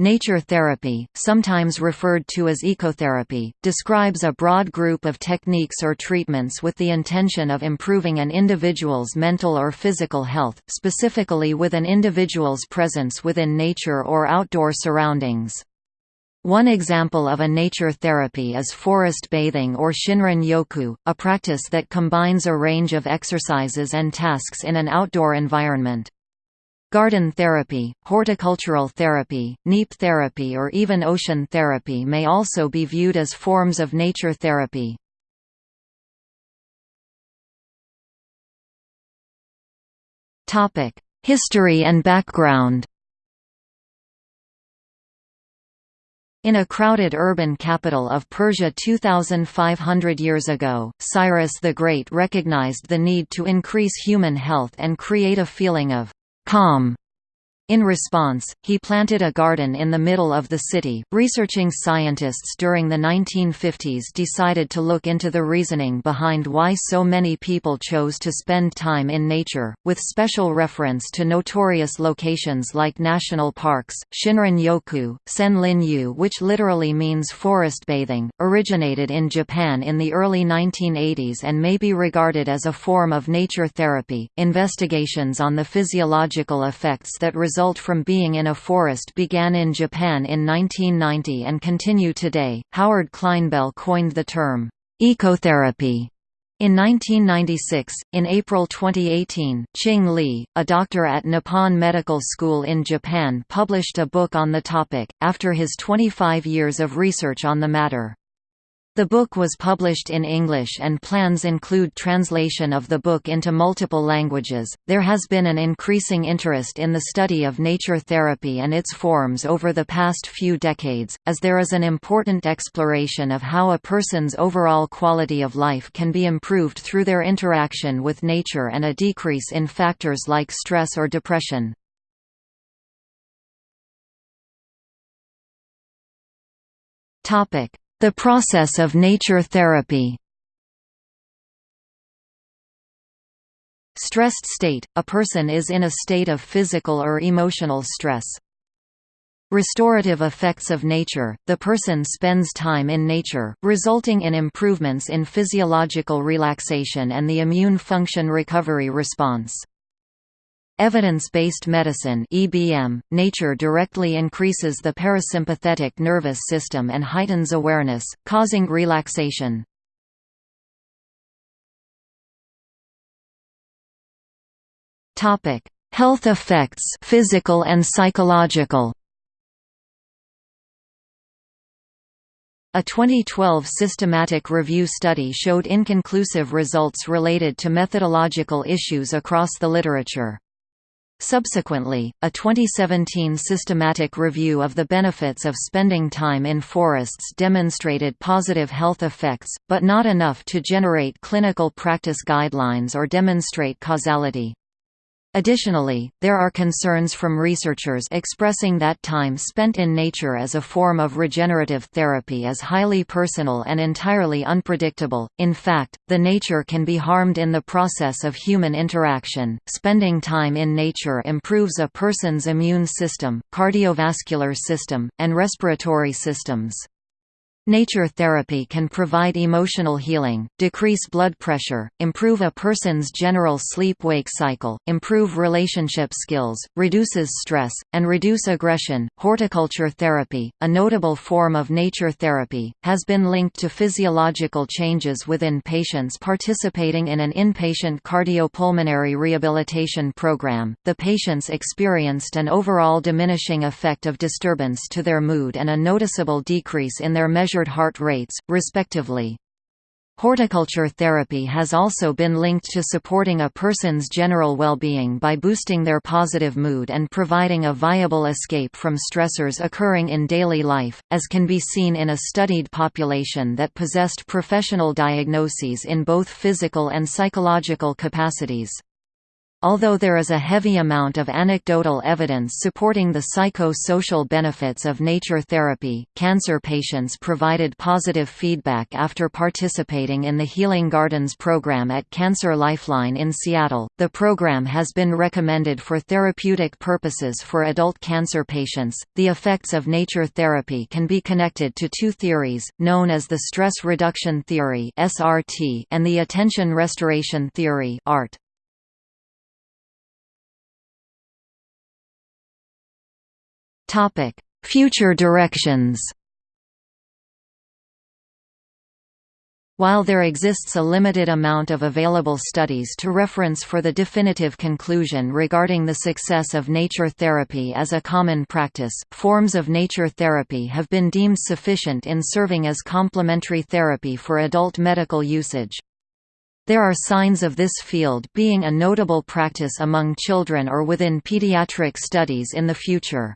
Nature therapy, sometimes referred to as ecotherapy, describes a broad group of techniques or treatments with the intention of improving an individual's mental or physical health, specifically with an individual's presence within nature or outdoor surroundings. One example of a nature therapy is forest bathing or Shinrin yoku, a practice that combines a range of exercises and tasks in an outdoor environment. Garden therapy, horticultural therapy, Kneipp therapy or even ocean therapy may also be viewed as forms of nature therapy. History and background In a crowded urban capital of Persia 2,500 years ago, Cyrus the Great recognized the need to increase human health and create a feeling of calm in response, he planted a garden in the middle of the city. Researching scientists during the 1950s decided to look into the reasoning behind why so many people chose to spend time in nature, with special reference to notorious locations like national parks. Shinrin Yoku, Senlin Yu, which literally means forest bathing, originated in Japan in the early 1980s and may be regarded as a form of nature therapy. Investigations on the physiological effects that result result from being in a forest began in Japan in 1990 and continue today. Howard Clinebell coined the term ecotherapy in 1996, in April 2018, Qing Li, a doctor at Nippon Medical School in Japan published a book on the topic, after his 25 years of research on the matter. The book was published in English and plans include translation of the book into multiple languages. There has been an increasing interest in the study of nature therapy and its forms over the past few decades, as there is an important exploration of how a person's overall quality of life can be improved through their interaction with nature and a decrease in factors like stress or depression. Topic: the process of nature therapy Stressed state – A person is in a state of physical or emotional stress. Restorative effects of nature – The person spends time in nature, resulting in improvements in physiological relaxation and the immune function recovery response. Evidence-based medicine (EBM), nature directly increases the parasympathetic nervous system and heightens awareness, causing relaxation. Topic: Health effects, physical and psychological. A 2012 systematic review study showed inconclusive results related to methodological issues across the literature. Subsequently, a 2017 systematic review of the benefits of spending time in forests demonstrated positive health effects, but not enough to generate clinical practice guidelines or demonstrate causality. Additionally, there are concerns from researchers expressing that time spent in nature as a form of regenerative therapy is highly personal and entirely unpredictable. In fact, the nature can be harmed in the process of human interaction. Spending time in nature improves a person's immune system, cardiovascular system, and respiratory systems. Nature therapy can provide emotional healing, decrease blood pressure, improve a person's general sleep-wake cycle, improve relationship skills, reduces stress, and reduce aggression. Horticulture therapy, a notable form of nature therapy, has been linked to physiological changes within patients participating in an inpatient cardiopulmonary rehabilitation program. The patients experienced an overall diminishing effect of disturbance to their mood and a noticeable decrease in their measured measured heart rates, respectively. Horticulture therapy has also been linked to supporting a person's general well-being by boosting their positive mood and providing a viable escape from stressors occurring in daily life, as can be seen in a studied population that possessed professional diagnoses in both physical and psychological capacities. Although there is a heavy amount of anecdotal evidence supporting the psycho-social benefits of nature therapy, cancer patients provided positive feedback after participating in the Healing Gardens program at Cancer Lifeline in Seattle. The program has been recommended for therapeutic purposes for adult cancer patients. The effects of nature therapy can be connected to two theories, known as the stress reduction theory (SRT) and the attention restoration theory (ART). Topic: Future directions. While there exists a limited amount of available studies to reference for the definitive conclusion regarding the success of nature therapy as a common practice, forms of nature therapy have been deemed sufficient in serving as complementary therapy for adult medical usage. There are signs of this field being a notable practice among children or within pediatric studies in the future.